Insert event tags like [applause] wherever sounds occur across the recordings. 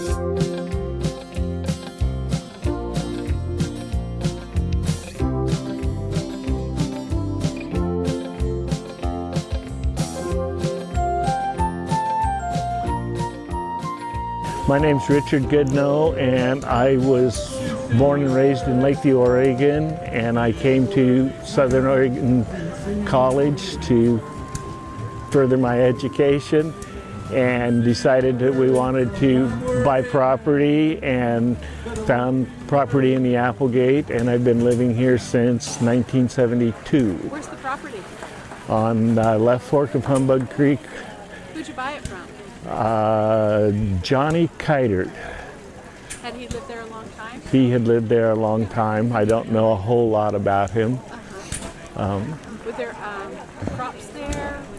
My name's Richard Goodnow and I was born and raised in Lakeview, Oregon and I came to Southern Oregon College to further my education and decided that we wanted to buy property and found property in the Applegate and I've been living here since 1972. Where's the property? On uh, left fork of Humbug Creek. Who'd you buy it from? Uh, Johnny Kiter. Had he lived there a long time? He had lived there a long time. I don't know a whole lot about him. Uh -huh. um, Were there um, crops there?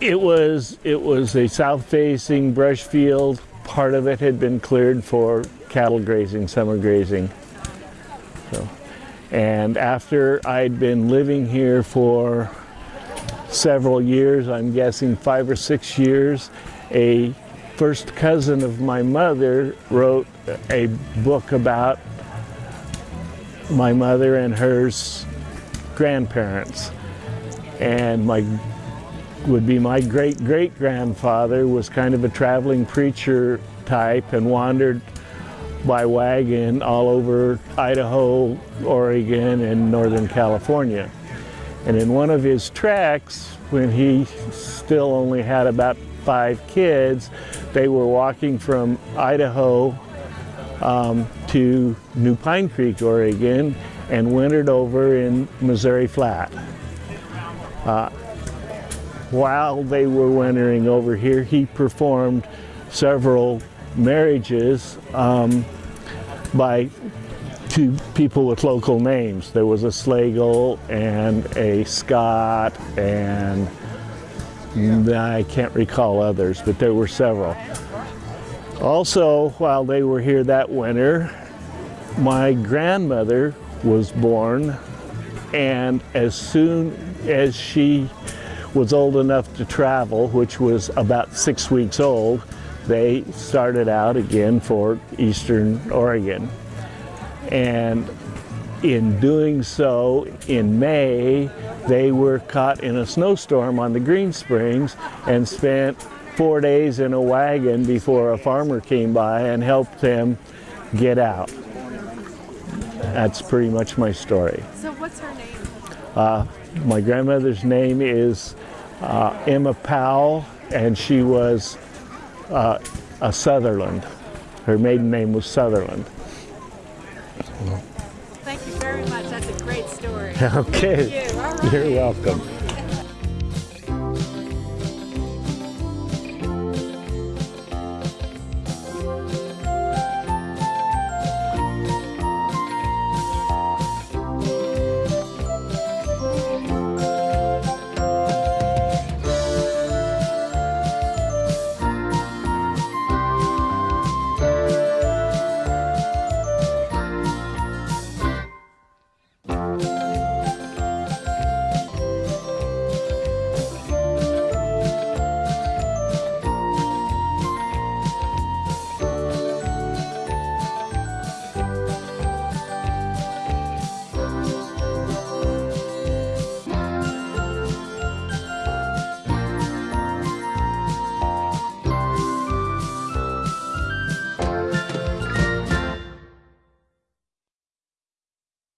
It, was it was a south-facing brush field. Part of it had been cleared for cattle grazing, summer grazing. So, and after I'd been living here for several years, I'm guessing five or six years, a first cousin of my mother wrote a book about my mother and hers grandparents. And my would be my great great grandfather was kind of a traveling preacher type and wandered by wagon all over Idaho, Oregon, and Northern California. And in one of his tracks, when he still only had about five kids, they were walking from Idaho um, to New Pine Creek, Oregon, and wintered over in Missouri Flat. Uh, while they were wintering over here, he performed several marriages um, by two people with local names. There was a Slagle and a Scott and I can't recall others, but there were several. Also, while they were here that winter, my grandmother was born and as soon as she was old enough to travel, which was about six weeks old, they started out again for Eastern Oregon. And in doing so, in May, they were caught in a snowstorm on the Green Springs and spent four days in a wagon before a farmer came by and helped them get out. That's pretty much my story. So what's her name? Uh, my grandmother's name is uh, Emma Powell, and she was uh, a Sutherland. Her maiden name was Sutherland. Thank you very much. That's a great story. [laughs] Okay. You. Right. You're welcome.